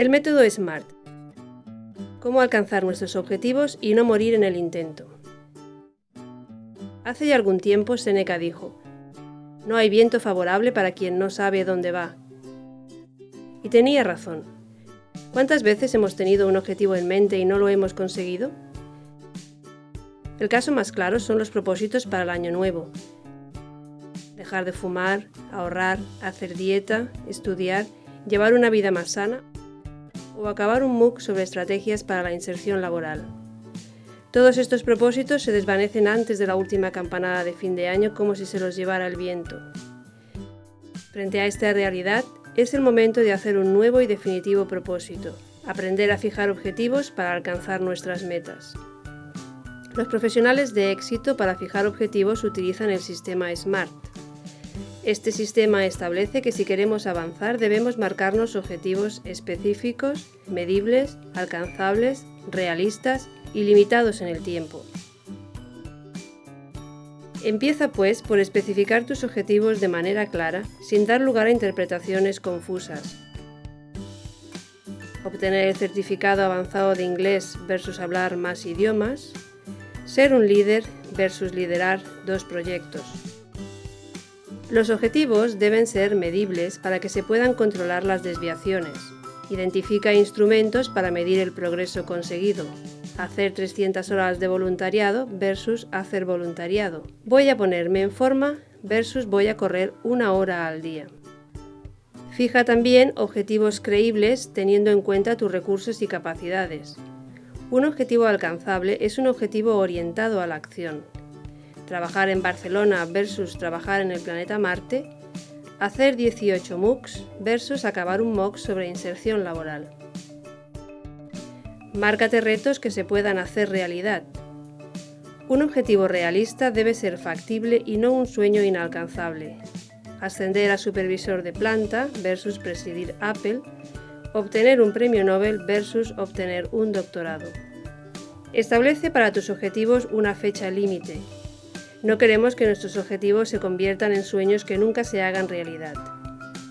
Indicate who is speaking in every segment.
Speaker 1: El método SMART. Cómo alcanzar nuestros objetivos y no morir en el intento. Hace ya algún tiempo Seneca dijo, no hay viento favorable para quien no sabe dónde va. Y tenía razón. ¿Cuántas veces hemos tenido un objetivo en mente y no lo hemos conseguido? El caso más claro son los propósitos para el año nuevo. Dejar de fumar, ahorrar, hacer dieta, estudiar, llevar una vida más sana o acabar un MOOC sobre estrategias para la inserción laboral. Todos estos propósitos se desvanecen antes de la última campanada de fin de año como si se los llevara el viento. Frente a esta realidad, es el momento de hacer un nuevo y definitivo propósito, aprender a fijar objetivos para alcanzar nuestras metas. Los profesionales de éxito para fijar objetivos utilizan el sistema SMART. Este sistema establece que si queremos avanzar debemos marcarnos objetivos específicos, medibles, alcanzables, realistas y limitados en el tiempo. Empieza pues por especificar tus objetivos de manera clara, sin dar lugar a interpretaciones confusas. Obtener el certificado avanzado de inglés versus hablar más idiomas. Ser un líder versus liderar dos proyectos. Los objetivos deben ser medibles para que se puedan controlar las desviaciones. Identifica instrumentos para medir el progreso conseguido, hacer 300 horas de voluntariado versus hacer voluntariado. Voy a ponerme en forma versus voy a correr una hora al día. Fija también objetivos creíbles teniendo en cuenta tus recursos y capacidades. Un objetivo alcanzable es un objetivo orientado a la acción. Trabajar en Barcelona versus trabajar en el planeta Marte. Hacer 18 MOOCs versus acabar un MOOC sobre inserción laboral. Márcate retos que se puedan hacer realidad. Un objetivo realista debe ser factible y no un sueño inalcanzable. Ascender a supervisor de planta versus presidir Apple, obtener un premio Nobel versus obtener un doctorado. Establece para tus objetivos una fecha límite. No queremos que nuestros objetivos se conviertan en sueños que nunca se hagan realidad.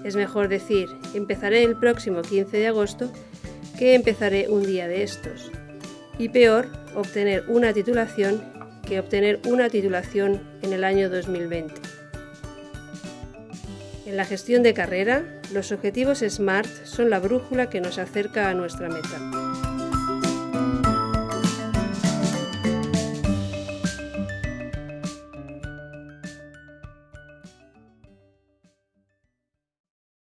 Speaker 1: Es mejor decir, empezaré el próximo 15 de agosto que empezaré un día de estos. Y peor, obtener una titulación que obtener una titulación en el año 2020. En la gestión de carrera, los objetivos SMART son la brújula que nos acerca a nuestra meta.